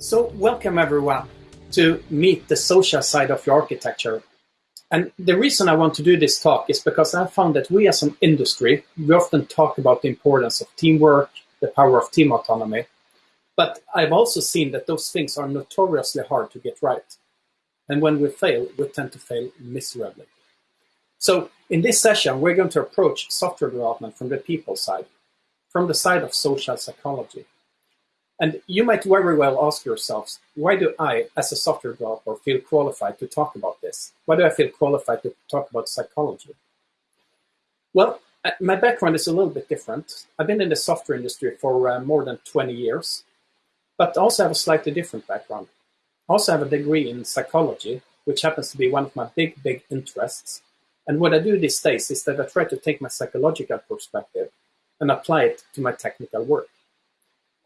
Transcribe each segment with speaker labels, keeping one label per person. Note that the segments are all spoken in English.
Speaker 1: So welcome everyone to meet the social side of your architecture. And the reason I want to do this talk is because I found that we as an industry, we often talk about the importance of teamwork, the power of team autonomy. But I've also seen that those things are notoriously hard to get right. And when we fail, we tend to fail miserably. So in this session, we're going to approach software development from the people side, from the side of social psychology. And you might very well ask yourselves, why do I, as a software developer, feel qualified to talk about this? Why do I feel qualified to talk about psychology? Well, uh, my background is a little bit different. I've been in the software industry for uh, more than 20 years, but also have a slightly different background. I also have a degree in psychology, which happens to be one of my big, big interests. And what I do these days is that I try to take my psychological perspective and apply it to my technical work.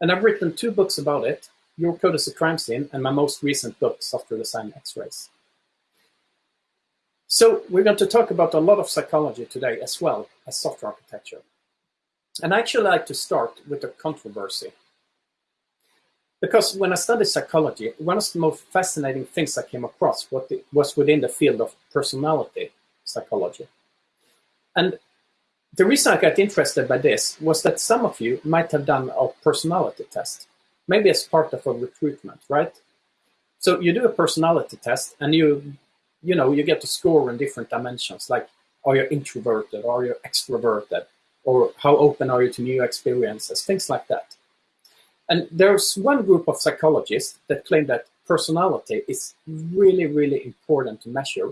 Speaker 1: And I've written two books about it, Your Code as a Crime Scene, and my most recent book, Software Design X-Rays. So we're going to talk about a lot of psychology today as well as software architecture. And I actually like to start with a controversy. Because when I studied psychology, one of the most fascinating things I came across was within the field of personality psychology. And the reason I got interested by this was that some of you might have done a personality test, maybe as part of a recruitment, right? So you do a personality test and you, you know, you get to score in different dimensions, like are you introverted, or are you extroverted, or how open are you to new experiences, things like that. And there's one group of psychologists that claim that personality is really, really important to measure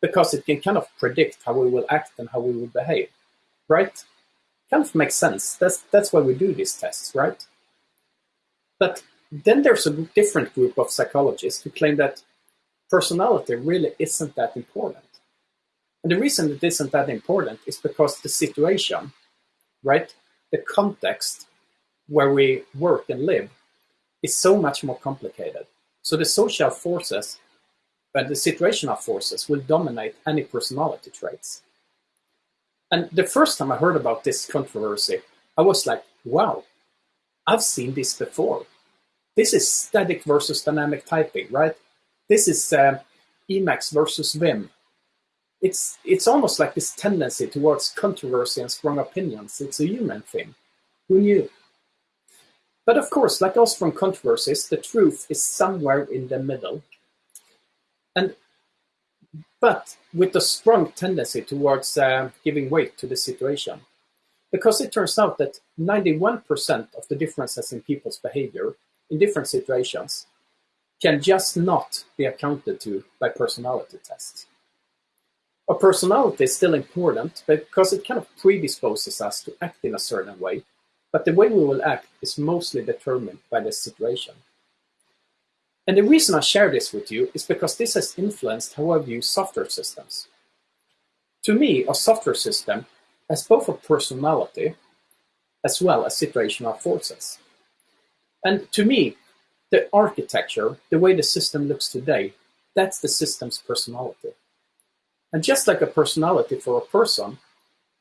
Speaker 1: because it can kind of predict how we will act and how we will behave, right? Kind of makes sense. That's, that's why we do these tests, right? But then there's a different group of psychologists who claim that personality really isn't that important. And the reason it isn't that important is because the situation, right, the context where we work and live is so much more complicated. So the social forces and the situational forces will dominate any personality traits. And the first time I heard about this controversy, I was like, wow, I've seen this before. This is static versus dynamic typing, right? This is uh, Emacs versus Vim. It's, it's almost like this tendency towards controversy and strong opinions. It's a human thing. Who knew? But of course, like all strong controversies, the truth is somewhere in the middle. And but with a strong tendency towards uh, giving weight to the situation. Because it turns out that 91% of the differences in people's behavior in different situations can just not be accounted to by personality tests. A personality is still important because it kind of predisposes us to act in a certain way, but the way we will act is mostly determined by the situation. And the reason I share this with you is because this has influenced how I view software systems. To me, a software system has both a personality as well as situational forces. And to me, the architecture, the way the system looks today, that's the system's personality. And just like a personality for a person,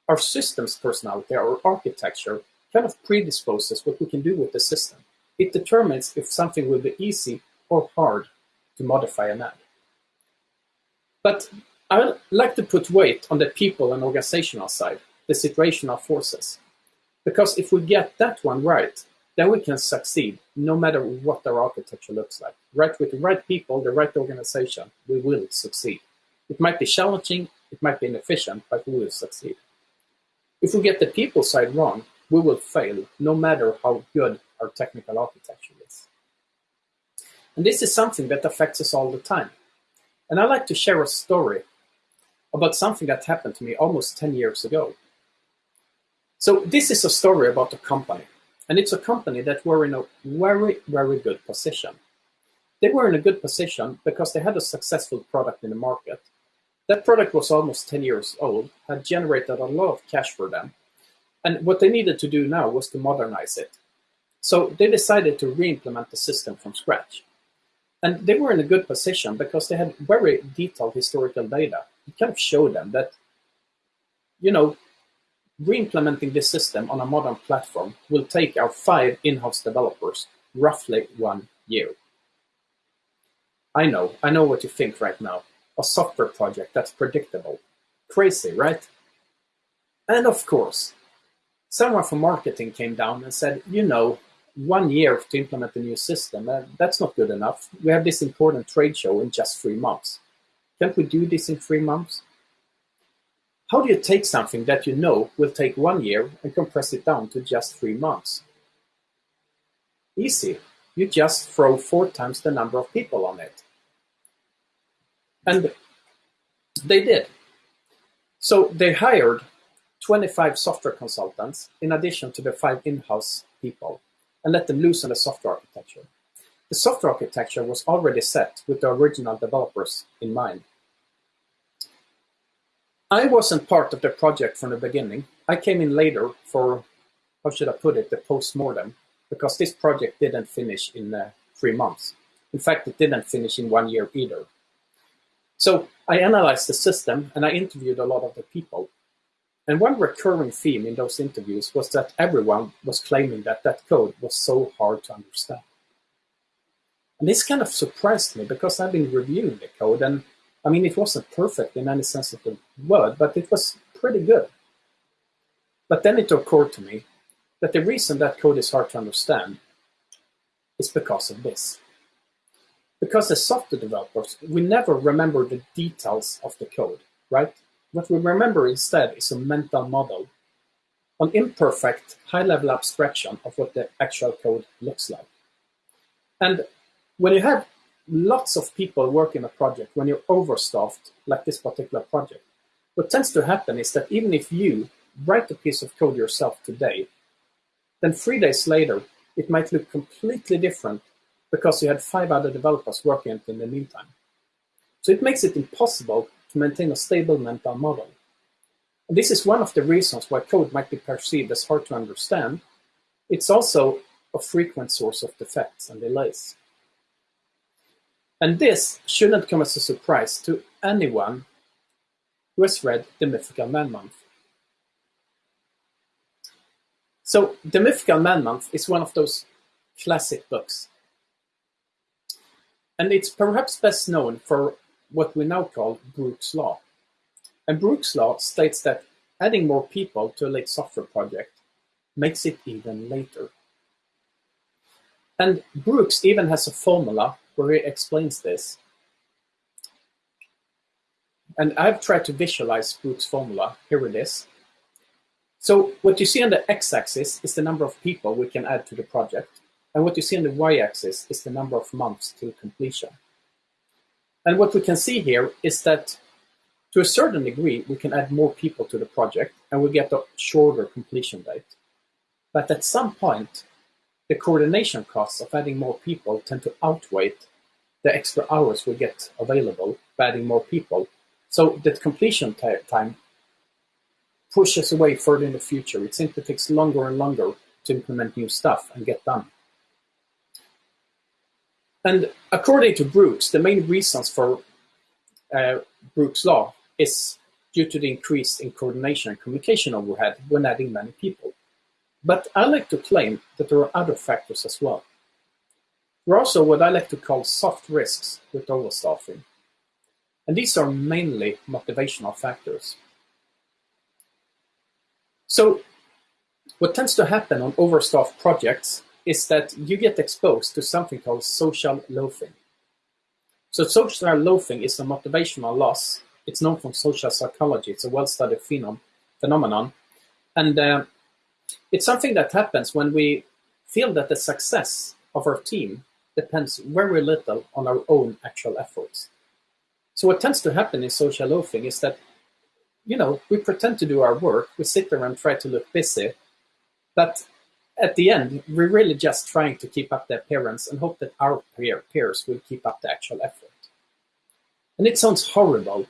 Speaker 1: our system's personality, our architecture, kind of predisposes what we can do with the system. It determines if something will be easy or hard to modify an ad. But I would like to put weight on the people and organizational side, the situational forces. Because if we get that one right, then we can succeed no matter what our architecture looks like. Right with the right people, the right organization, we will succeed. It might be challenging, it might be inefficient, but we will succeed. If we get the people side wrong, we will fail no matter how good our technical architecture is. And this is something that affects us all the time. And I'd like to share a story about something that happened to me almost 10 years ago. So this is a story about a company. And it's a company that were in a very, very good position. They were in a good position because they had a successful product in the market. That product was almost 10 years old, had generated a lot of cash for them. And what they needed to do now was to modernize it. So they decided to re-implement the system from scratch. And they were in a good position because they had very detailed historical data. It kind of showed them that, you know, re-implementing this system on a modern platform will take our five in-house developers roughly one year. I know, I know what you think right now. A software project that's predictable. Crazy, right? And of course, someone from marketing came down and said, you know, one year to implement the new system, uh, that's not good enough. We have this important trade show in just three months. Can't we do this in three months? How do you take something that you know will take one year and compress it down to just three months? Easy. You just throw four times the number of people on it. And they did. So they hired 25 software consultants in addition to the five in-house people and let them loose on the software architecture. The software architecture was already set with the original developers in mind. I wasn't part of the project from the beginning. I came in later for, how should I put it, the post-mortem, because this project didn't finish in uh, three months. In fact, it didn't finish in one year either. So I analyzed the system and I interviewed a lot of the people. And one recurring theme in those interviews was that everyone was claiming that that code was so hard to understand. And this kind of surprised me because I've been reviewing the code and I mean, it wasn't perfect in any sense of the word, but it was pretty good. But then it occurred to me that the reason that code is hard to understand is because of this. Because as software developers, we never remember the details of the code, right? What we remember instead is a mental model, an imperfect, high-level abstraction of what the actual code looks like. And when you have lots of people working a project, when you're overstaffed, like this particular project, what tends to happen is that even if you write a piece of code yourself today, then three days later, it might look completely different because you had five other developers working in the meantime. So it makes it impossible to maintain a stable mental model. And this is one of the reasons why code might be perceived as hard to understand. It's also a frequent source of defects and delays. And this shouldn't come as a surprise to anyone who has read The Mythical Man Month. So, The Mythical Man Month is one of those classic books. And it's perhaps best known for what we now call Brooks' Law. And Brooks' Law states that adding more people to a late software project makes it even later. And Brooks even has a formula where he explains this. And I've tried to visualize Brooks' formula. Here it is. So what you see on the x-axis is the number of people we can add to the project. And what you see on the y-axis is the number of months till completion. And what we can see here is that to a certain degree, we can add more people to the project and we get a shorter completion date. But at some point, the coordination costs of adding more people tend to outweigh the extra hours we get available by adding more people. So the completion time pushes away further in the future. It simply takes longer and longer to implement new stuff and get done. And according to Brooks, the main reasons for uh, Brooks' law is due to the increase in coordination and communication overhead when adding many people. But I like to claim that there are other factors as well. There are also what I like to call soft risks with overstaffing. And these are mainly motivational factors. So what tends to happen on overstaffed projects is that you get exposed to something called social loafing. So social loafing is a motivational loss. It's known from social psychology. It's a well-studied phenom phenomenon. And uh, it's something that happens when we feel that the success of our team depends very little on our own actual efforts. So what tends to happen in social loafing is that, you know, we pretend to do our work, we sit there and try to look busy, but at the end, we're really just trying to keep up the appearance and hope that our peer, peers will keep up the actual effort. And it sounds horrible,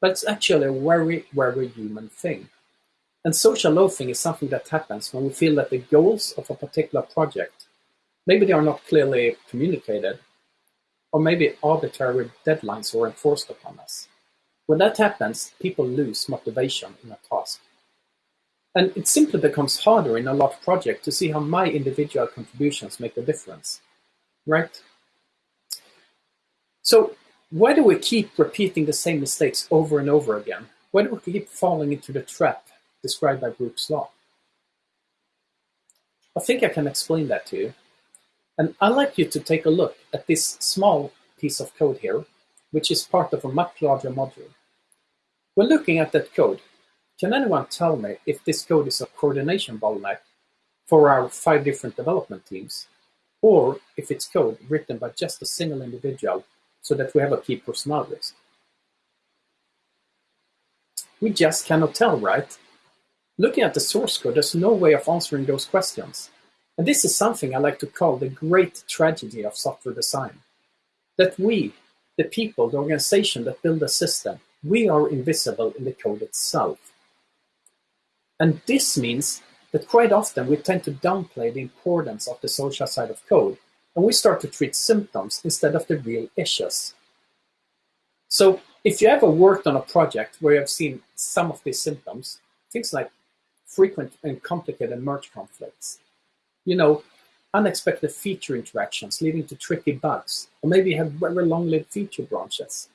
Speaker 1: but it's actually a very, very human thing. And social loafing is something that happens when we feel that the goals of a particular project, maybe they are not clearly communicated, or maybe arbitrary deadlines are enforced upon us. When that happens, people lose motivation in a task. And it simply becomes harder in a large project to see how my individual contributions make a difference, right? So why do we keep repeating the same mistakes over and over again? Why do we keep falling into the trap described by Brooks' law? I think I can explain that to you. And I'd like you to take a look at this small piece of code here, which is part of a much larger module. When looking at that code, can anyone tell me if this code is a coordination bottleneck for our five different development teams, or if it's code written by just a single individual so that we have a key personnel risk? We just cannot tell, right? Looking at the source code, there's no way of answering those questions. And this is something I like to call the great tragedy of software design. That we, the people, the organization that build the system, we are invisible in the code itself. And this means that quite often we tend to downplay the importance of the social side of code, and we start to treat symptoms instead of the real issues. So if you ever worked on a project where you have seen some of these symptoms, things like frequent and complicated merge conflicts, you know, unexpected feature interactions leading to tricky bugs, or maybe you have very long-lived feature branches.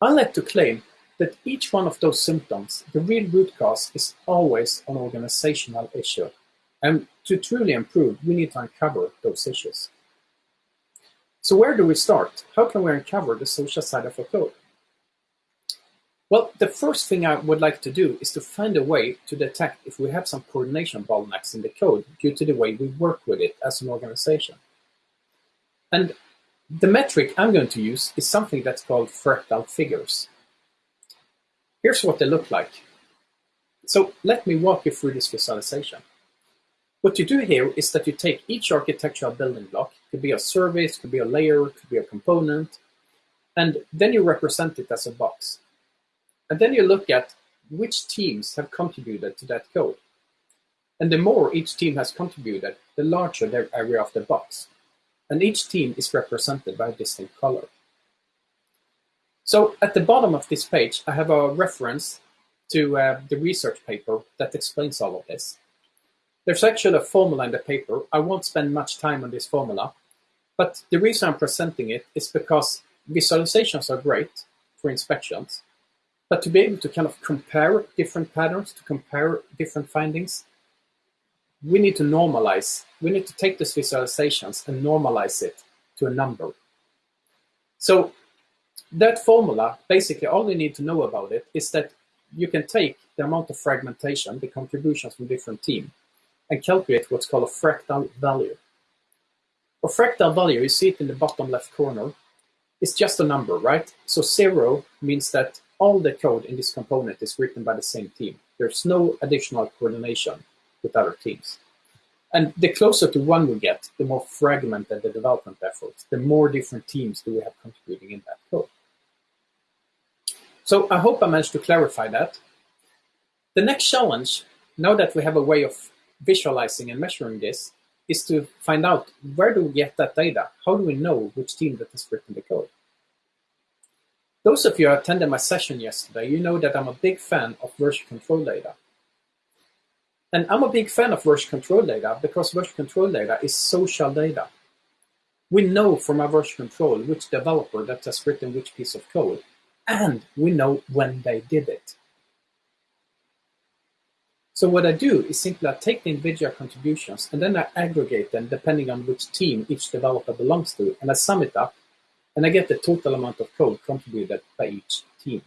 Speaker 1: I like to claim that each one of those symptoms, the real root cause is always an organizational issue. And to truly improve, we need to uncover those issues. So where do we start? How can we uncover the social side of a code? Well, the first thing I would like to do is to find a way to detect if we have some coordination bottlenecks in the code due to the way we work with it as an organization. And the metric I'm going to use is something that's called fractal figures. Here's what they look like. So let me walk you through this visualization. What you do here is that you take each architectural building block, could be a service, could be a layer, could be a component, and then you represent it as a box. And then you look at which teams have contributed to that code. And the more each team has contributed, the larger their area of the box. And each team is represented by a distinct color. So at the bottom of this page, I have a reference to uh, the research paper that explains all of this. There's actually a formula in the paper. I won't spend much time on this formula, but the reason I'm presenting it is because visualizations are great for inspections, but to be able to kind of compare different patterns, to compare different findings, we need to normalize. We need to take these visualizations and normalize it to a number. So that formula, basically all you need to know about it is that you can take the amount of fragmentation, the contributions from different teams, and calculate what's called a fractal value. A fractal value, you see it in the bottom left corner, is just a number, right? So zero means that all the code in this component is written by the same team. There's no additional coordination with other teams. And the closer to one we get, the more fragmented the development efforts, the more different teams do we have contributing in that code. So I hope I managed to clarify that. The next challenge, now that we have a way of visualizing and measuring this, is to find out where do we get that data? How do we know which team that has written the code? Those of you who attended my session yesterday, you know that I'm a big fan of version control data. And I'm a big fan of version control data because version control data is social data. We know from our version control which developer that has written which piece of code, and we know when they did it. So what I do is simply I take the individual contributions and then I aggregate them depending on which team each developer belongs to, and I sum it up and I get the total amount of code contributed by each team.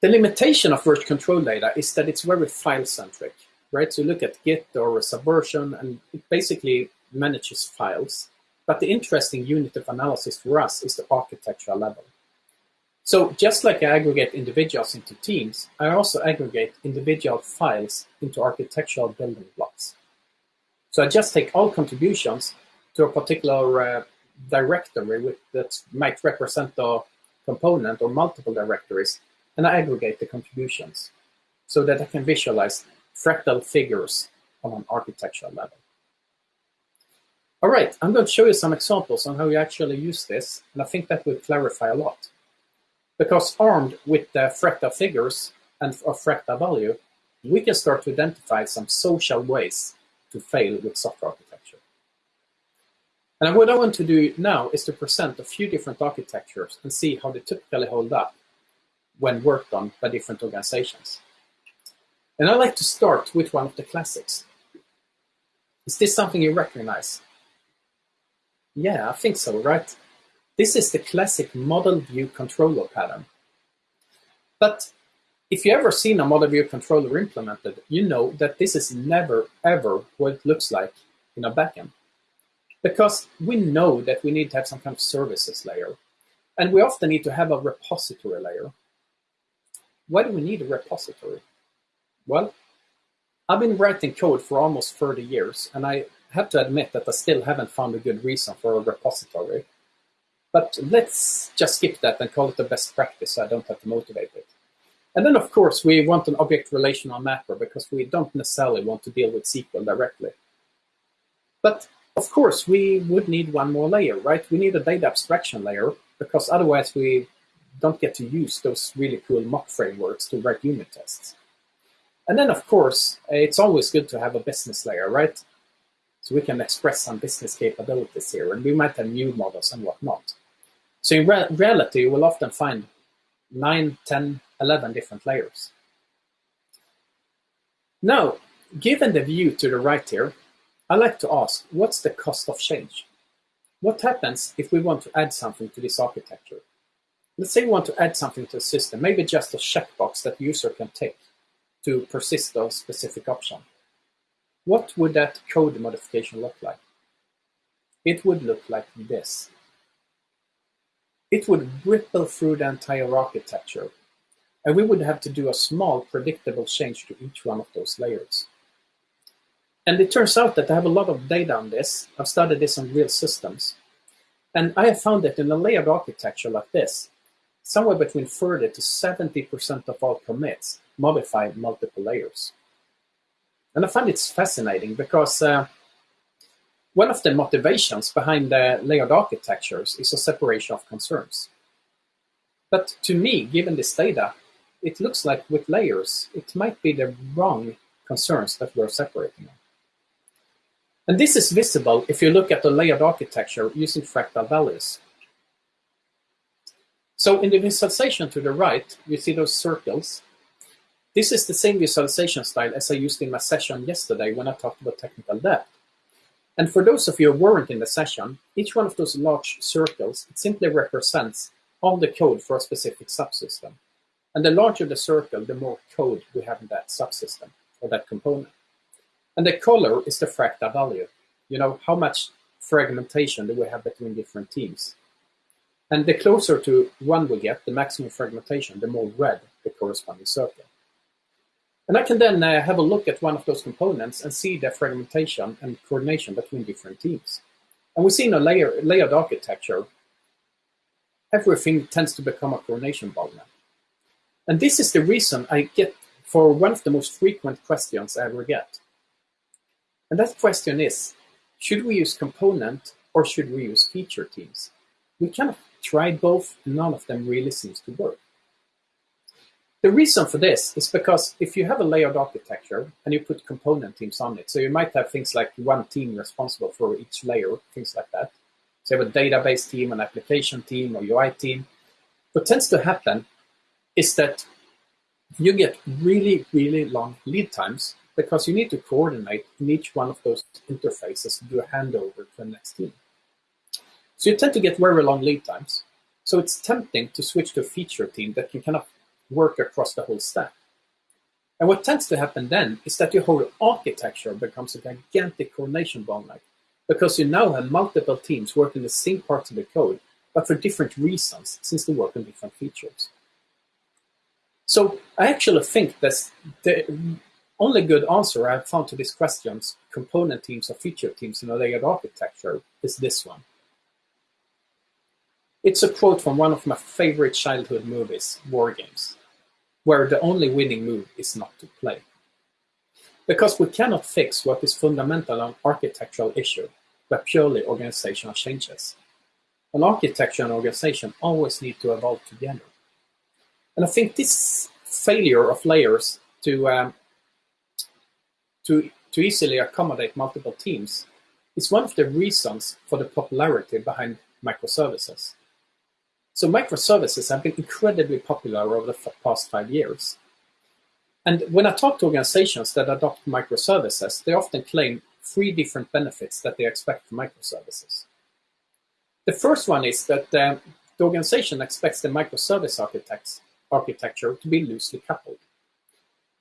Speaker 1: The limitation of version control data is that it's very file-centric, right? So you look at Git or Subversion, and it basically manages files. But the interesting unit of analysis for us is the architectural level. So just like I aggregate individuals into teams, I also aggregate individual files into architectural building blocks. So I just take all contributions to a particular uh, directory with, that might represent a component or multiple directories, and I aggregate the contributions so that I can visualize fractal figures on an architectural level. All right, I'm going to show you some examples on how you actually use this, and I think that will clarify a lot. Because armed with the fractal figures and a fractal value, we can start to identify some social ways to fail with software architecture. And what I want to do now is to present a few different architectures and see how they typically hold up when worked on by different organizations. And I like to start with one of the classics. Is this something you recognize? Yeah, I think so, right? This is the classic model view controller pattern. But if you ever seen a model view controller implemented, you know that this is never ever what it looks like in a backend. Because we know that we need to have some kind of services layer. And we often need to have a repository layer. Why do we need a repository? Well, I've been writing code for almost 30 years, and I have to admit that I still haven't found a good reason for a repository. But let's just skip that and call it the best practice so I don't have to motivate it. And then, of course, we want an object relational mapper because we don't necessarily want to deal with SQL directly. But of course, we would need one more layer, right? We need a data abstraction layer because otherwise we don't get to use those really cool mock frameworks to write unit tests. And then, of course, it's always good to have a business layer, right? So we can express some business capabilities here, and we might have new models and whatnot. So in re reality, you will often find 9, 10, 11 different layers. Now, given the view to the right here, I like to ask, what's the cost of change? What happens if we want to add something to this architecture? Let's say we want to add something to a system, maybe just a checkbox that the user can tick to persist a specific option. What would that code modification look like? It would look like this. It would ripple through the entire architecture, and we would have to do a small predictable change to each one of those layers. And it turns out that I have a lot of data on this. I've studied this on real systems. And I have found that in a layered architecture like this, somewhere between 30 to 70% of all commits modify multiple layers. And I find it fascinating because uh, one of the motivations behind the layered architectures is a separation of concerns. But to me, given this data, it looks like with layers, it might be the wrong concerns that we're separating. And this is visible if you look at the layered architecture using fractal values. So in the visualization to the right, you see those circles this is the same visualization style as I used in my session yesterday when I talked about technical debt. And for those of you who weren't in the session, each one of those large circles, it simply represents all the code for a specific subsystem. And the larger the circle, the more code we have in that subsystem or that component. And the color is the fractal value. You know, how much fragmentation do we have between different teams? And the closer to one we get, the maximum fragmentation, the more red the corresponding circle. And I can then uh, have a look at one of those components and see the fragmentation and coordination between different teams. And we see in a layer, layered architecture, everything tends to become a coordination bottleneck. And this is the reason I get for one of the most frequent questions I ever get. And that question is, should we use component or should we use feature teams? We kind of tried both, none of them really seems to work. The reason for this is because if you have a layered architecture and you put component teams on it, so you might have things like one team responsible for each layer, things like that. So you have a database team, an application team, or UI team. What tends to happen is that you get really, really long lead times because you need to coordinate in each one of those interfaces to do a handover to the next team. So you tend to get very long lead times. So it's tempting to switch to a feature team that can kind of work across the whole stack. And what tends to happen then is that your whole architecture becomes a gigantic coordination bottleneck because you now have multiple teams working the same parts of the code, but for different reasons since they work on different features. So I actually think that the only good answer I've found to these questions, component teams or feature teams in a layered architecture, is this one. It's a quote from one of my favorite childhood movies, War Games, where the only winning move is not to play. Because we cannot fix what is fundamental an architectural issue by purely organizational changes. An architecture and organization always need to evolve together. And I think this failure of layers to, um, to, to easily accommodate multiple teams is one of the reasons for the popularity behind microservices. So microservices have been incredibly popular over the past five years. And when I talk to organizations that adopt microservices, they often claim three different benefits that they expect from microservices. The first one is that uh, the organization expects the microservice architecture to be loosely coupled.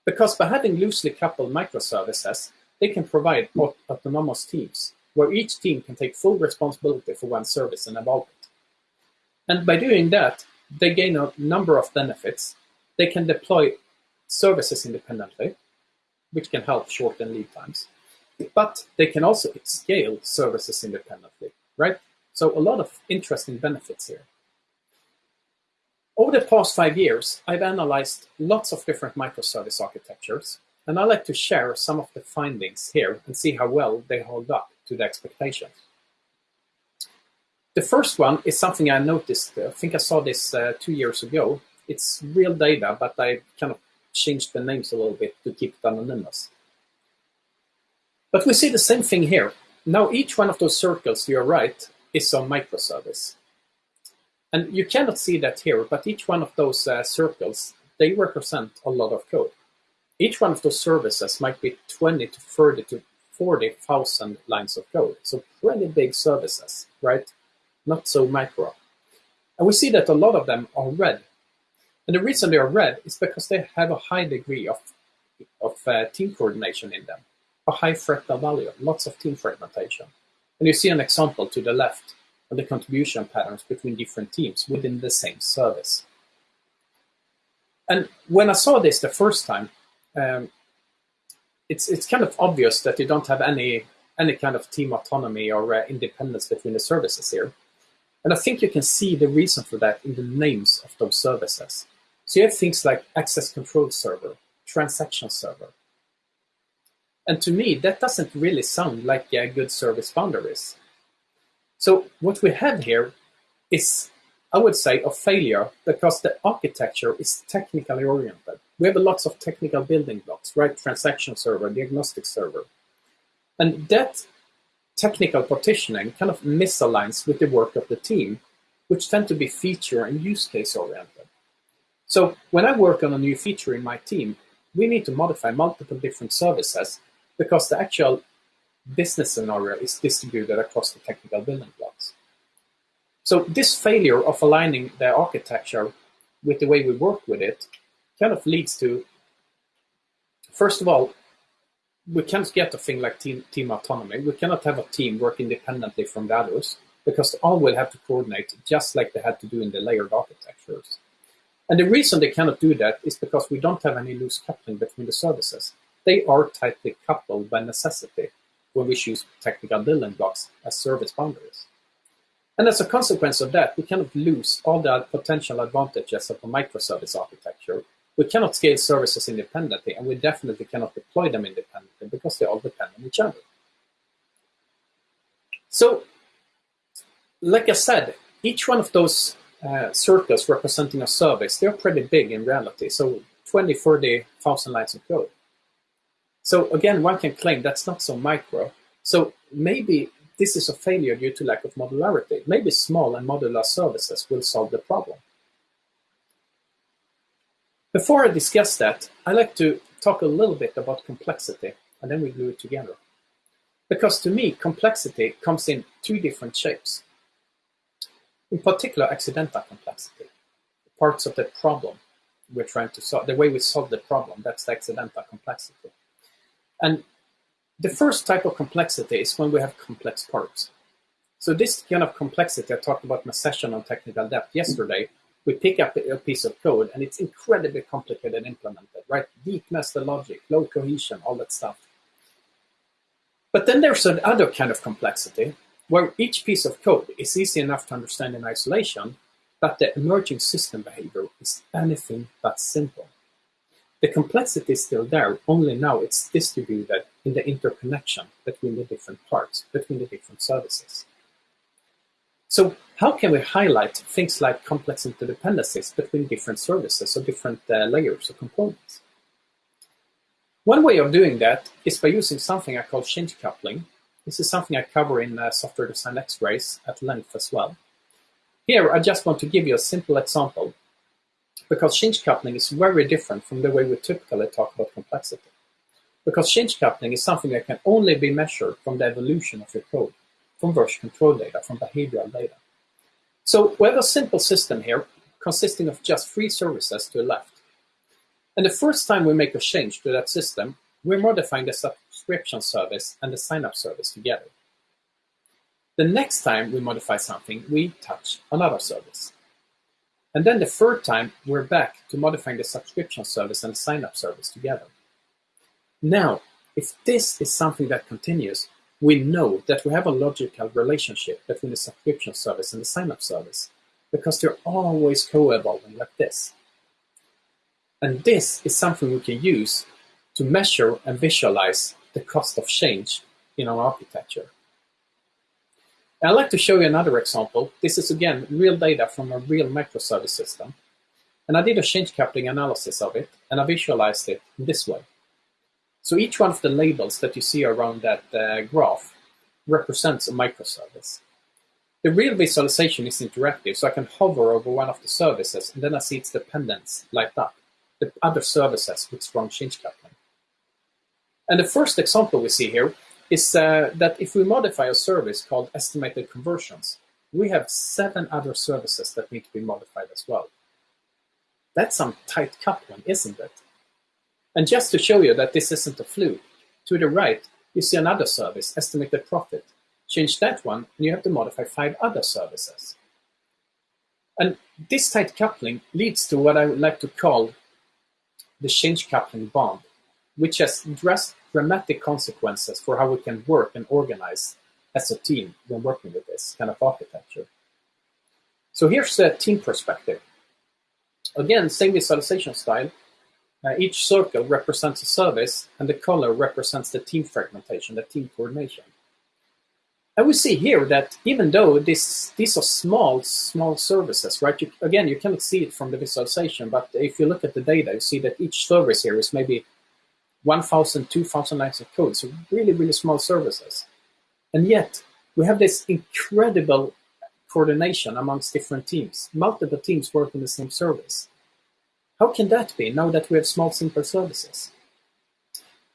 Speaker 1: Because by having loosely coupled microservices, they can provide autonomous teams, where each team can take full responsibility for one service and evolve it. And by doing that, they gain a number of benefits. They can deploy services independently, which can help shorten lead times. But they can also scale services independently, right? So a lot of interesting benefits here. Over the past five years, I've analyzed lots of different microservice architectures, and I like to share some of the findings here and see how well they hold up to the expectations. The first one is something I noticed, I think I saw this uh, two years ago. It's real data, but I kind of changed the names a little bit to keep it anonymous. But we see the same thing here. Now each one of those circles to your right is a microservice. And you cannot see that here, but each one of those uh, circles, they represent a lot of code. Each one of those services might be 20 to 30 to 40,000 lines of code. So pretty big services, right? Not so micro. And we see that a lot of them are red. And the reason they are red is because they have a high degree of, of uh, team coordination in them, a high fractal value, lots of team fragmentation. And you see an example to the left of the contribution patterns between different teams within the same service. And when I saw this the first time, um, it's it's kind of obvious that you don't have any any kind of team autonomy or uh, independence between the services here. And I think you can see the reason for that in the names of those services. So you have things like access control server, transaction server. And to me, that doesn't really sound like a good service boundaries. So what we have here is, I would say, a failure because the architecture is technically oriented. We have lots of technical building blocks, right? Transaction server, diagnostic server. And that technical partitioning kind of misaligns with the work of the team, which tend to be feature and use case oriented. So when I work on a new feature in my team, we need to modify multiple different services because the actual business scenario is distributed across the technical building blocks. So this failure of aligning the architecture with the way we work with it kind of leads to, first of all, we can't get a thing like team, team autonomy. We cannot have a team work independently from the others because all will have to coordinate just like they had to do in the layered architectures. And the reason they cannot do that is because we don't have any loose coupling between the services. They are tightly coupled by necessity when we choose technical building blocks as service boundaries. And as a consequence of that, we cannot lose all the potential advantages of a microservice architecture we cannot scale services independently, and we definitely cannot deploy them independently because they all depend on each other. So, like I said, each one of those uh, circles representing a service, they're pretty big in reality. So 20, 30,000 lines of code. So again, one can claim that's not so micro. So maybe this is a failure due to lack of modularity. Maybe small and modular services will solve the problem. Before I discuss that, I like to talk a little bit about complexity, and then we glue it together. Because to me, complexity comes in two different shapes. In particular, accidental complexity, parts of the problem we're trying to solve, the way we solve the problem, that's the accidental complexity. And the first type of complexity is when we have complex parts. So this kind of complexity, I talked about my session on technical debt yesterday, we pick up a piece of code and it's incredibly complicated and implemented, right? Deep nested logic, low cohesion, all that stuff. But then there's another kind of complexity where each piece of code is easy enough to understand in isolation, but the emerging system behavior is anything but simple. The complexity is still there, only now it's distributed in the interconnection between the different parts, between the different services. So how can we highlight things like complex interdependencies between different services or different uh, layers or components? One way of doing that is by using something I call change coupling, This is something I cover in uh, Software Design X-Rays at length as well. Here, I just want to give you a simple example because change coupling is very different from the way we typically talk about complexity. Because change coupling is something that can only be measured from the evolution of your code, from version control data, from behavioral data. So we have a simple system here consisting of just three services to the left. And the first time we make a change to that system, we're modifying the subscription service and the sign-up service together. The next time we modify something, we touch another service. And then the third time, we're back to modifying the subscription service and sign-up service together. Now, if this is something that continues, we know that we have a logical relationship between the subscription service and the sign-up service because they're always co-evolving like this. And this is something we can use to measure and visualize the cost of change in our architecture. I'd like to show you another example. This is again real data from a real microservice system. And I did a change coupling analysis of it, and I visualized it this way. So each one of the labels that you see around that uh, graph represents a microservice. The real visualization is interactive, so I can hover over one of the services and then I see its dependents light up, the other services with strong change coupling. And the first example we see here is uh, that if we modify a service called estimated conversions, we have seven other services that need to be modified as well. That's some tight coupling, isn't it? And just to show you that this isn't a fluke, to the right, you see another service, estimated profit. Change that one, and you have to modify five other services. And this tight coupling leads to what I would like to call the change coupling bond, which has dramatic consequences for how we can work and organize as a team when working with this kind of architecture. So here's the team perspective. Again, same visualization style, each circle represents a service, and the color represents the team fragmentation, the team coordination. And we see here that even though this, these are small, small services, right? You, again, you cannot see it from the visualization, but if you look at the data, you see that each service here is maybe 1,000, 2,000 lines of code, so really, really small services. And yet, we have this incredible coordination amongst different teams, multiple teams work in the same service. How can that be now that we have small simple services?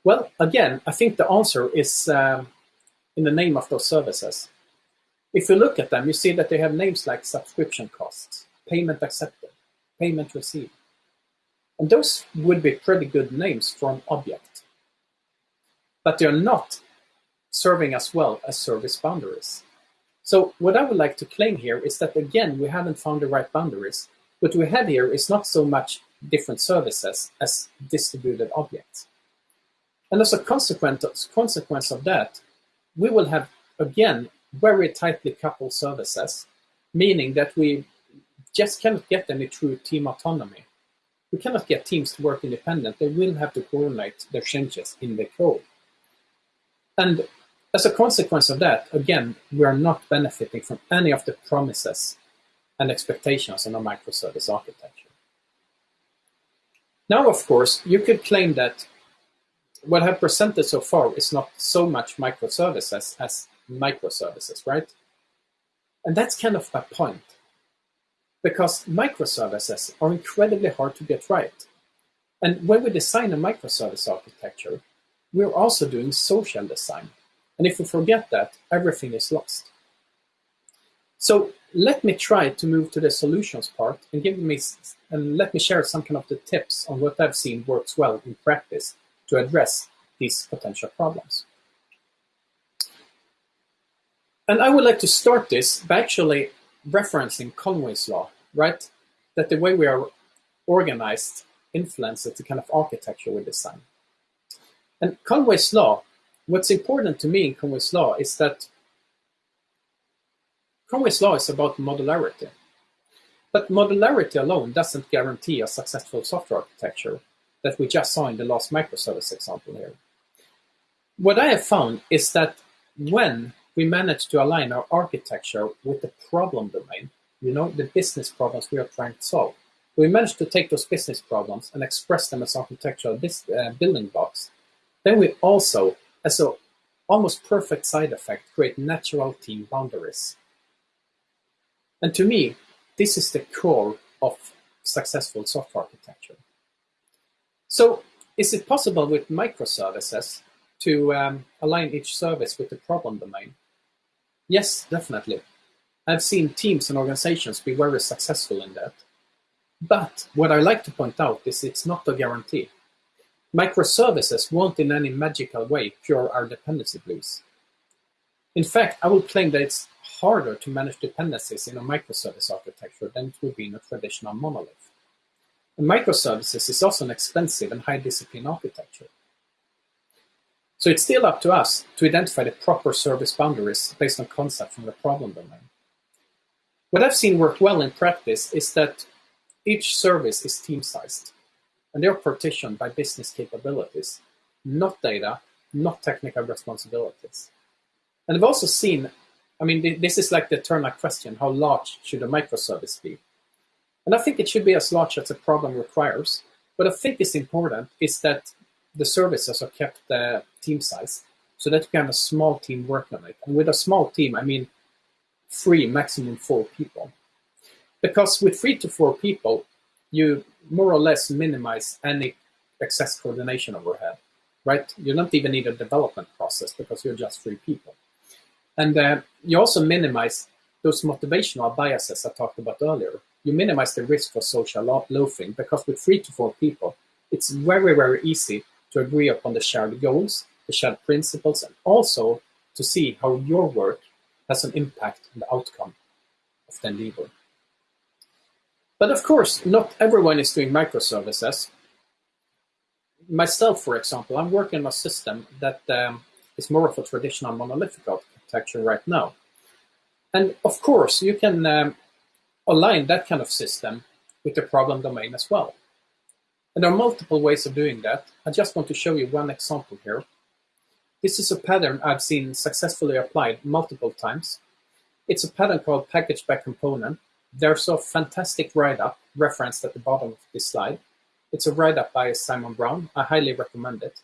Speaker 1: Well, again, I think the answer is uh, in the name of those services. If you look at them, you see that they have names like subscription costs, payment accepted, payment received. And those would be pretty good names for an object. But they're not serving as well as service boundaries. So what I would like to claim here is that, again, we haven't found the right boundaries. What we have here is not so much different services as distributed objects. And as a consequence, of that, we will have, again, very tightly coupled services, meaning that we just cannot get any true team autonomy. We cannot get teams to work independent. They will have to coordinate their changes in the code. And as a consequence of that, again, we are not benefiting from any of the promises and expectations in a microservice architecture. Now, of course, you could claim that what I've presented so far is not so much microservices as microservices, right? And that's kind of my point. Because microservices are incredibly hard to get right. And when we design a microservice architecture, we're also doing social design. And if we forget that, everything is lost. So let me try to move to the solutions part and give me and let me share some kind of the tips on what I've seen works well in practice to address these potential problems. And I would like to start this by actually referencing Conway's law, right? That the way we are organized influences the kind of architecture we design. And Conway's law, what's important to me in Conway's law is that Conway's law is about modularity. But modularity alone doesn't guarantee a successful software architecture that we just saw in the last microservice example here. What I have found is that when we manage to align our architecture with the problem domain, you know, the business problems we are trying to solve, we manage to take those business problems and express them as architectural uh, building blocks, then we also, as a almost perfect side effect create natural team boundaries. And to me, this is the core of successful software architecture. So is it possible with microservices to um, align each service with the problem domain? Yes, definitely. I've seen teams and organizations be very successful in that. But what I like to point out is it's not a guarantee. Microservices won't in any magical way cure our dependency blues. In fact, I will claim that it's harder to manage dependencies in a microservice architecture than it would be in a traditional monolith. And microservices is also an expensive and high discipline architecture. So it's still up to us to identify the proper service boundaries based on concept from the problem domain. What I've seen work well in practice is that each service is team-sized, and they're partitioned by business capabilities, not data, not technical responsibilities. And I've also seen, I mean, this is like the eternal question, how large should a microservice be? And I think it should be as large as the problem requires. What I think is important is that the services are kept uh, team size so that you can have a small team work on it. And with a small team, I mean three, maximum four people. Because with three to four people, you more or less minimize any excess coordination overhead, right? You don't even need a development process because you're just three people. And uh, you also minimize those motivational biases I talked about earlier. You minimize the risk for social loafing because with three to four people, it's very, very easy to agree upon the shared goals, the shared principles, and also to see how your work has an impact on the outcome of the endeavor. But of course, not everyone is doing microservices. Myself, for example, I'm working on a system that um, is more of a traditional monolithic architecture right now. And of course, you can um, align that kind of system with the problem domain as well. And there are multiple ways of doing that. I just want to show you one example here. This is a pattern I've seen successfully applied multiple times. It's a pattern called package by component. There's a fantastic write-up referenced at the bottom of this slide. It's a write-up by Simon Brown. I highly recommend it.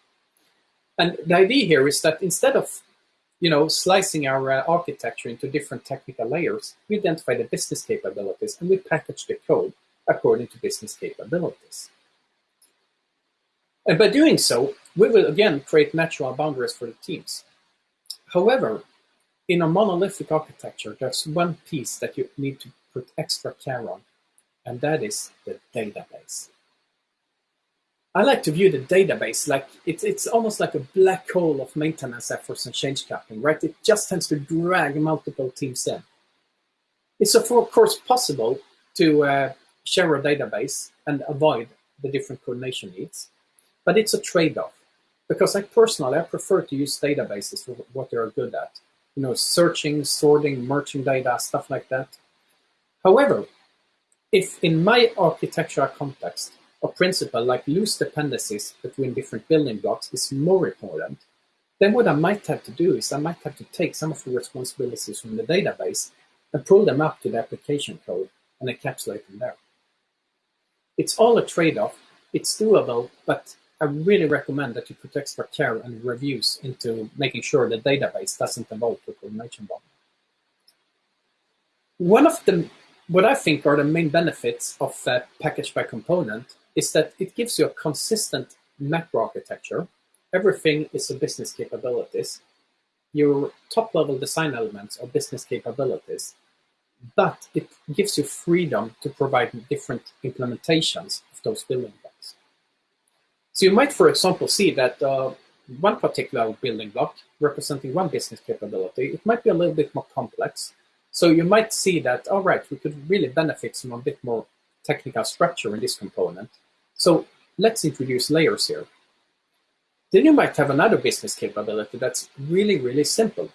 Speaker 1: And the idea here is that instead of you know, slicing our uh, architecture into different technical layers, we identify the business capabilities and we package the code according to business capabilities. And by doing so, we will again create natural boundaries for the teams. However, in a monolithic architecture, there's one piece that you need to put extra care on, and that is the database. I like to view the database like it's it's almost like a black hole of maintenance efforts and change coupling, right? It just tends to drag multiple teams in. It's of course possible to uh, share a database and avoid the different coordination needs. But it's a trade-off because I personally, I prefer to use databases for what they're good at. You know, searching, sorting, merging data, stuff like that. However, if in my architectural context, a principle like loose dependencies between different building blocks is more important, then what I might have to do is I might have to take some of the responsibilities from the database and pull them up to the application code and encapsulate them there. It's all a trade-off. It's doable, but I really recommend that you put extra care and reviews into making sure the database doesn't evolve to coordination bomb. One of the, what I think are the main benefits of uh, package by component is that it gives you a consistent macro architecture. Everything is a business capabilities. Your top level design elements are business capabilities, but it gives you freedom to provide different implementations of those building blocks. So you might, for example, see that uh, one particular building block representing one business capability, it might be a little bit more complex. So you might see that, all right, we could really benefit from a bit more technical structure in this component. So let's introduce layers here. Then you might have another business capability that's really, really simple.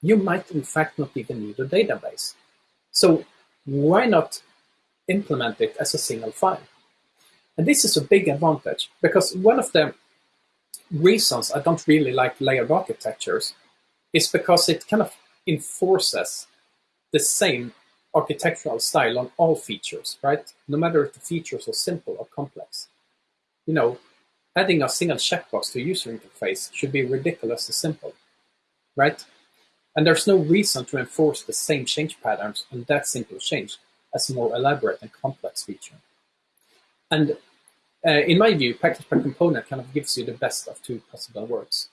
Speaker 1: You might, in fact, not even need a database. So why not implement it as a single file? And this is a big advantage because one of the reasons I don't really like layered architectures is because it kind of enforces the same architectural style on all features, right? No matter if the features are simple or complex. You know, adding a single checkbox to user interface should be ridiculously simple. right? And there's no reason to enforce the same change patterns on that simple change as a more elaborate and complex feature. And uh, in my view, package by component kind of gives you the best of two possible worlds.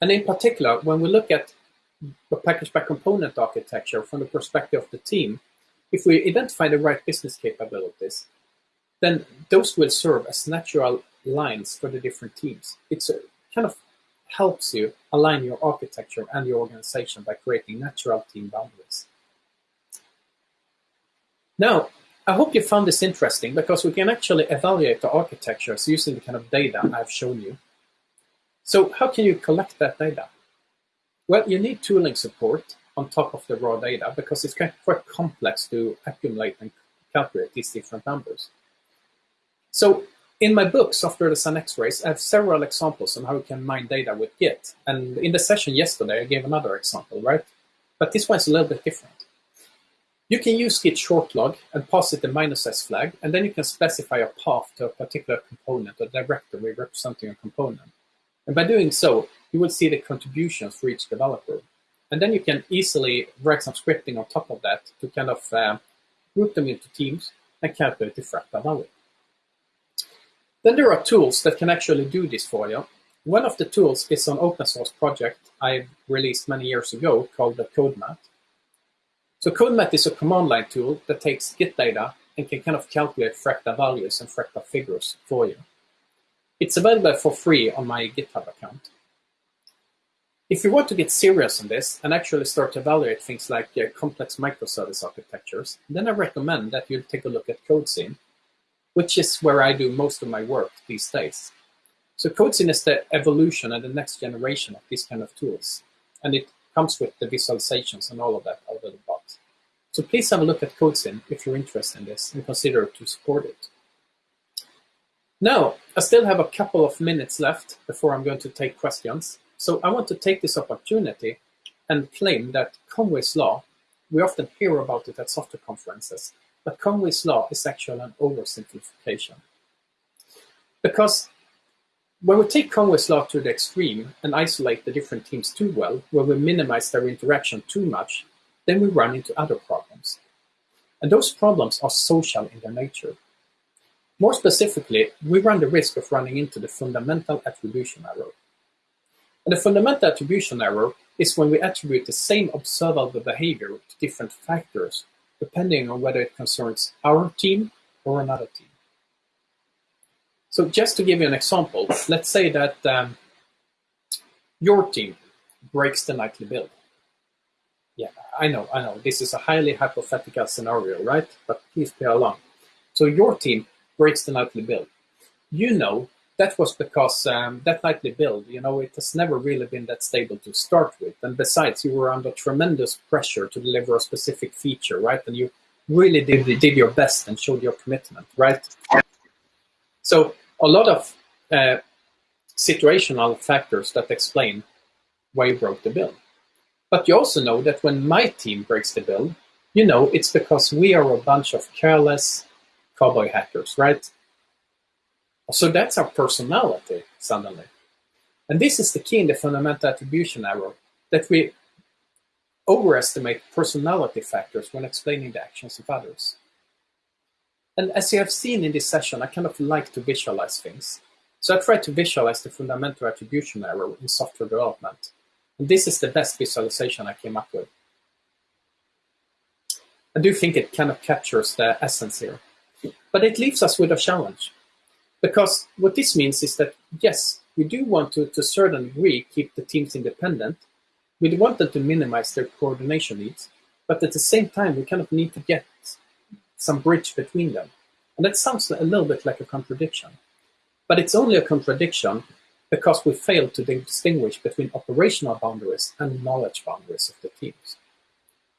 Speaker 1: And in particular, when we look at a package by component architecture from the perspective of the team, if we identify the right business capabilities, then those will serve as natural lines for the different teams. It uh, kind of helps you align your architecture and your organization by creating natural team boundaries. Now, I hope you found this interesting because we can actually evaluate the architectures using the kind of data I've shown you. So how can you collect that data? Well, you need tooling support on top of the raw data because it's quite complex to accumulate and calculate these different numbers. So in my book, Software Design X-Rays, I have several examples on how you can mine data with Git. And in the session yesterday, I gave another example, right? But this one's a little bit different. You can use git shortlog and pass it the minus s flag, and then you can specify a path to a particular component or directory representing a component. And by doing so, you will see the contributions for each developer. And then you can easily write some scripting on top of that to kind of uh, group them into teams and calculate the fractal value. Then there are tools that can actually do this for you. One of the tools is an open source project I released many years ago called the Code Maat. So Code Maat is a command line tool that takes Git data and can kind of calculate fractal values and fractal figures for you. It's available for free on my GitHub account. If you want to get serious on this and actually start to evaluate things like uh, complex microservice architectures, then I recommend that you take a look at CodeScene, which is where I do most of my work these days. So CodeScene is the evolution and the next generation of these kind of tools. And it comes with the visualizations and all of that out of the box. So please have a look at CodeScene if you're interested in this and consider to support it. Now, I still have a couple of minutes left before I'm going to take questions. So I want to take this opportunity and claim that Conway's Law, we often hear about it at software conferences, but Conway's Law is actually an oversimplification. Because when we take Conway's Law to the extreme and isolate the different teams too well, when we minimize their interaction too much, then we run into other problems. And those problems are social in their nature. More specifically, we run the risk of running into the fundamental attribution error. And the fundamental attribution error is when we attribute the same observable behavior to different factors, depending on whether it concerns our team or another team. So just to give you an example, let's say that um, your team breaks the nightly build. Yeah, I know, I know, this is a highly hypothetical scenario, right? But please play along. So your team breaks the nightly build. You know that was because um, that nightly build, you know, it has never really been that stable to start with. And besides, you were under tremendous pressure to deliver a specific feature, right? And you really did, did your best and showed your commitment, right? So a lot of uh, situational factors that explain why you broke the build. But you also know that when my team breaks the build, you know it's because we are a bunch of careless cowboy hackers, right? So that's our personality suddenly. And this is the key in the fundamental attribution error, that we overestimate personality factors when explaining the actions of others. And as you have seen in this session, I kind of like to visualize things. So I try to visualize the fundamental attribution error in software development. And this is the best visualization I came up with. I do think it kind of captures the essence here. But it leaves us with a challenge. Because what this means is that, yes, we do want to, to a certain degree, keep the teams independent. We want them to minimize their coordination needs. But at the same time, we kind of need to get some bridge between them. And that sounds a little bit like a contradiction. But it's only a contradiction because we fail to distinguish between operational boundaries and knowledge boundaries of the teams.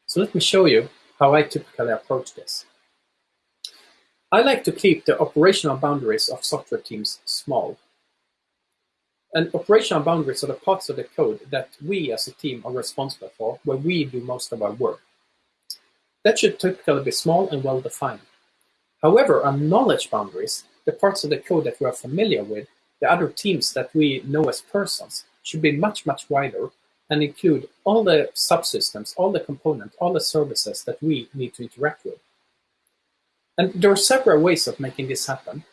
Speaker 1: So let me show you how I typically approach this. I like to keep the operational boundaries of software teams small. And operational boundaries are the parts of the code that we as a team are responsible for, where we do most of our work. That should typically be small and well defined. However, our knowledge boundaries, the parts of the code that we are familiar with, the other teams that we know as persons, should be much, much wider and include all the subsystems, all the components, all the services that we need to interact with. And there are several ways of making this happen.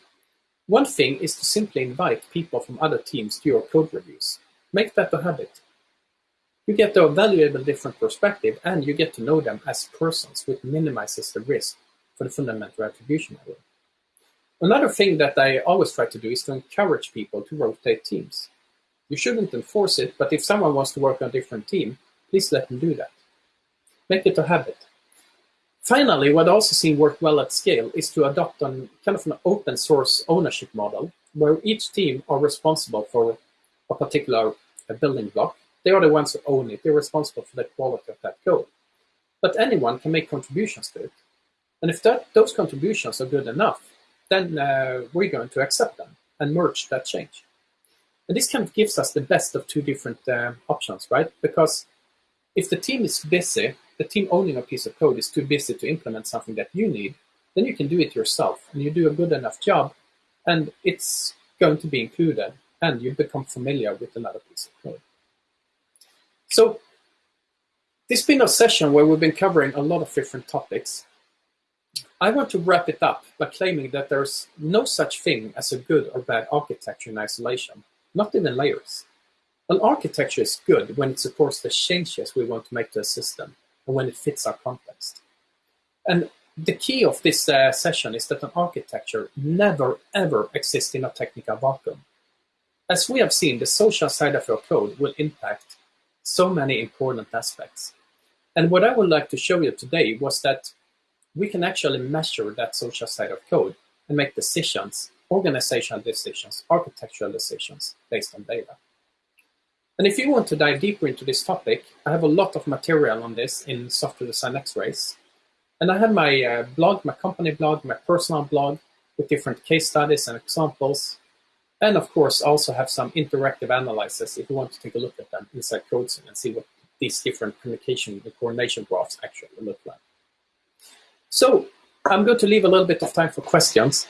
Speaker 1: One thing is to simply invite people from other teams to your code reviews. Make that a habit. You get a valuable different perspective and you get to know them as persons, which minimizes the risk for the fundamental attribution error. Another thing that I always try to do is to encourage people to rotate teams. You shouldn't enforce it, but if someone wants to work on a different team, please let them do that. Make it a habit. Finally, what also seen work well at scale is to adopt an kind of an open source ownership model where each team are responsible for a particular a building block. They are the ones who own it. They're responsible for the quality of that code. But anyone can make contributions to it. And if that, those contributions are good enough, then uh, we're going to accept them and merge that change. And this kind of gives us the best of two different uh, options, right? Because if the team is busy, the team owning a piece of code is too busy to implement something that you need, then you can do it yourself and you do a good enough job and it's going to be included and you become familiar with another piece of code. So this has been a session where we've been covering a lot of different topics. I want to wrap it up by claiming that there's no such thing as a good or bad architecture in isolation, not even layers. An architecture is good when it supports the changes we want to make to a system and when it fits our context. And the key of this uh, session is that an architecture never ever exists in a technical vacuum. As we have seen, the social side of your code will impact so many important aspects. And what I would like to show you today was that we can actually measure that social side of code and make decisions, organizational decisions, architectural decisions based on data. And if you want to dive deeper into this topic, I have a lot of material on this in Software Design X-Rays. And I have my uh, blog, my company blog, my personal blog with different case studies and examples. And of course, also have some interactive analysis if you want to take a look at them inside CodeScene and see what these different communication and coordination graphs actually look like. So I'm going to leave a little bit of time for questions.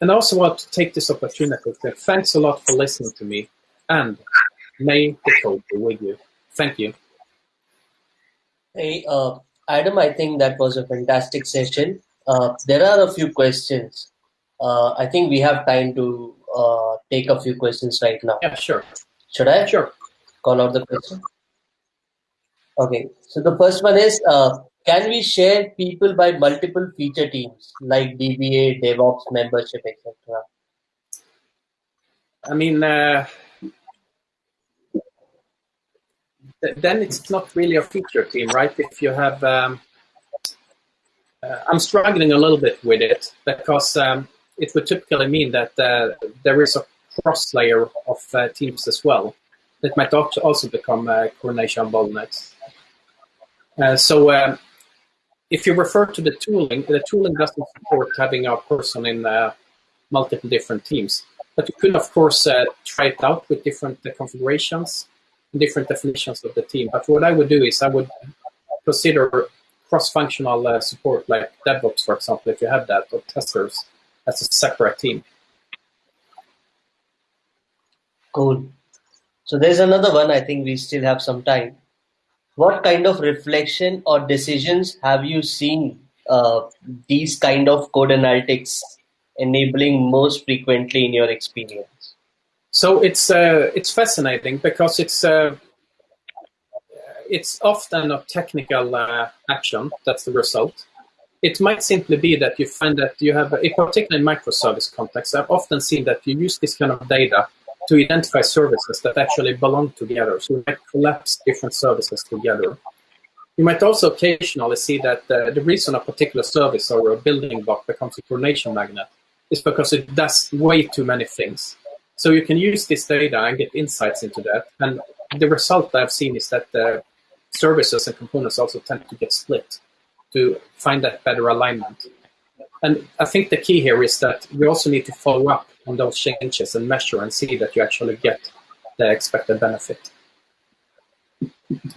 Speaker 1: And I also want to take this opportunity to say thanks a lot for listening to me and May the code be with you. Thank you.
Speaker 2: Hey, uh, Adam, I think that was a fantastic session. Uh, there are a few questions. Uh, I think we have time to uh, take a few questions right now.
Speaker 1: Yeah, sure.
Speaker 2: Should I?
Speaker 1: Sure.
Speaker 2: Call out the question. Okay. So the first one is, uh, can we share people by multiple feature teams like DBA, DevOps, membership, etc.?
Speaker 1: I mean, uh, then it's not really a feature team, right? If you have, um, uh, I'm struggling a little bit with it because um, it would typically mean that uh, there is a cross layer of uh, teams as well. That might also become uh, coordination bottlenecks. Uh, so um, if you refer to the tooling, the tooling doesn't support having a person in uh, multiple different teams. But you could, of course, try it out with different configurations different definitions of the team. But what I would do is I would consider cross-functional uh, support, like DevOps, for example, if you have that, or testers as a separate team.
Speaker 2: Cool. So there's another one. I think we still have some time. What kind of reflection or decisions have you seen uh, these kind of code analytics enabling most frequently in your experience?
Speaker 1: So it's uh, it's fascinating because it's uh, it's often a technical uh, action that's the result. It might simply be that you find that you have, a, particularly in microservice context, I've often seen that you use this kind of data to identify services that actually belong together. So you might collapse different services together. You might also occasionally see that uh, the reason a particular service or a building block becomes a coordination magnet is because it does way too many things. So you can use this data and get insights into that. And the result I've seen is that the services and components also tend to get split to find that better alignment. And I think the key here is that we also need to follow up on those changes and measure and see that you actually get the expected benefit.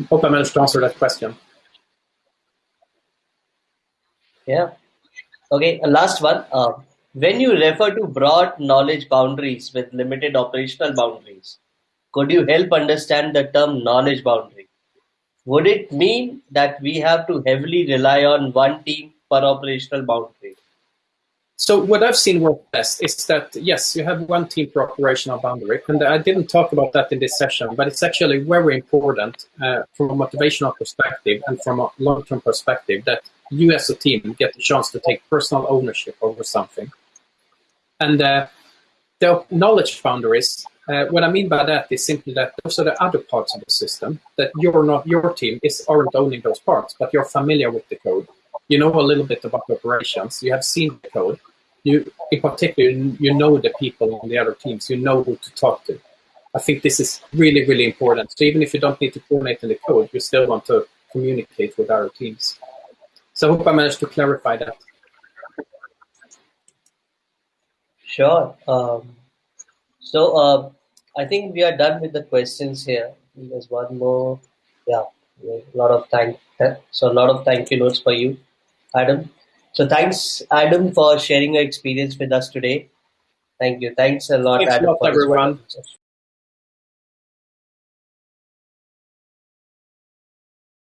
Speaker 1: Hope I managed to answer that question.
Speaker 2: Yeah. Okay, last one. Uh, when you refer to broad knowledge boundaries with limited operational boundaries, could you help understand the term knowledge boundary? would it mean that we have to heavily rely on one team per operational boundary?
Speaker 1: So what I've seen work best is that yes, you have one team per operational boundary, and I didn't talk about that in this session, but it's actually very important uh, from a motivational perspective and from a long-term perspective that you as a team get the chance to take personal ownership over something. And uh, the knowledge boundaries, uh, what I mean by that is simply that those are the other parts of the system that you're not, your team is aren't owning those parts, but you're familiar with the code you know a little bit about the operations, you have seen the code, you in particular you know the people on the other teams, you know who to talk to. I think this is really, really important. So even if you don't need to coordinate in the code, you still want to communicate with other teams. So I hope I managed to clarify that.
Speaker 2: Sure. Um, so uh, I think we are done with the questions here. There's one more. Yeah, a lot of thank. So a lot of thank you notes for you. Adam. So thanks, Adam, for sharing your experience with us today. Thank you. Thanks a lot,
Speaker 1: Thanks
Speaker 2: Adam.
Speaker 1: a lot, everyone.